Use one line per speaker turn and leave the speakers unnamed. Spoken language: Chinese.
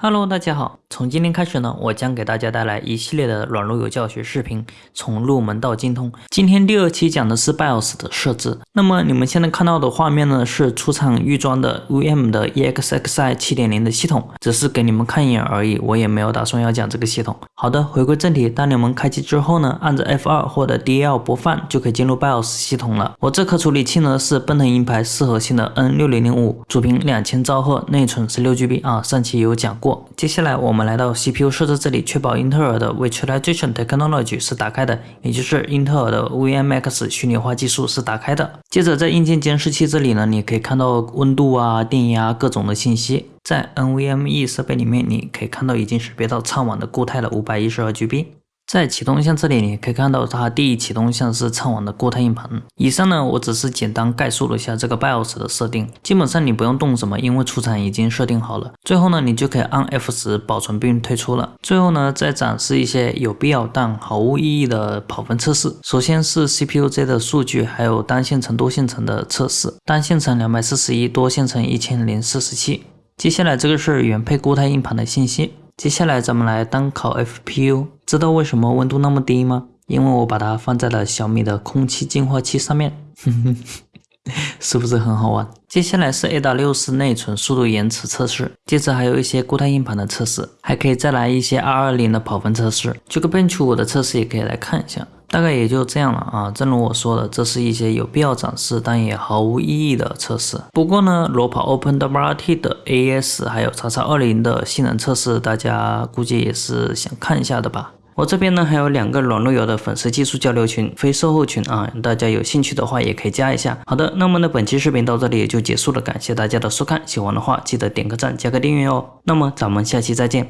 Hello，大家好。从今天开始呢，我将给大家带来一系列的软路由教学视频，从入门到精通。今天第二期讲的是 BIOS 的设置。那么你们现在看到的画面呢，是出厂预装的 VM 的 EXXI 7.0的系统，只是给你们看一眼而已，我也没有打算要讲这个系统。好的，回归正题，当你们开机之后呢，按着 F2 或者 DL 播放，就可以进入 BIOS 系统了。我这颗处理器呢是奔腾银牌四核心的 N6005，主频两千兆赫，内存十六 GB 啊，上期有讲过。接下来我们来到 CPU 设置这里，确保英特尔的 Virtualization Technology 是打开的，也就是英特尔的 VMX 虚拟化技术是打开的。接着在硬件监视器这里呢，你可以看到温度啊、电压各种的信息。在 NVMe 设备里面，你可以看到已经识别到畅网的固态了五百一十二 GB。在启动项这里，你可以看到它第一启动项是畅网的固态硬盘。以上呢，我只是简单概述了一下这个 BIOS 的设定，基本上你不用动什么，因为出厂已经设定好了。最后呢，你就可以按 F 十保存并退出了。最后呢，再展示一些有必要但毫无意义的跑分测试。首先是 CPUZ 的数据，还有单线程、多线程的测试。单线程两百四十一，多线程一千零四十七。接下来这个是原配固态硬盘的信息。接下来咱们来单烤 FPU，知道为什么温度那么低吗？因为我把它放在了小米的空气净化器上面，是不是很好玩？接下来是 AW64 内存速度延迟测试，接着还有一些固态硬盘的测试，还可以再来一些 R20 的跑分测试这个 Bench 5的测试也可以来看一下。大概也就这样了啊，正如我说的，这是一些有必要展示但也毫无意义的测试。不过呢，裸跑 OpenWRT 的 A.S 还有叉叉二零的性能测试，大家估计也是想看一下的吧。我这边呢还有两个软路由的粉丝技术交流群，非售后群啊，大家有兴趣的话也可以加一下。好的，那么呢本期视频到这里也就结束了，感谢大家的收看，喜欢的话记得点个赞，加个订阅哦。那么咱们下期再见。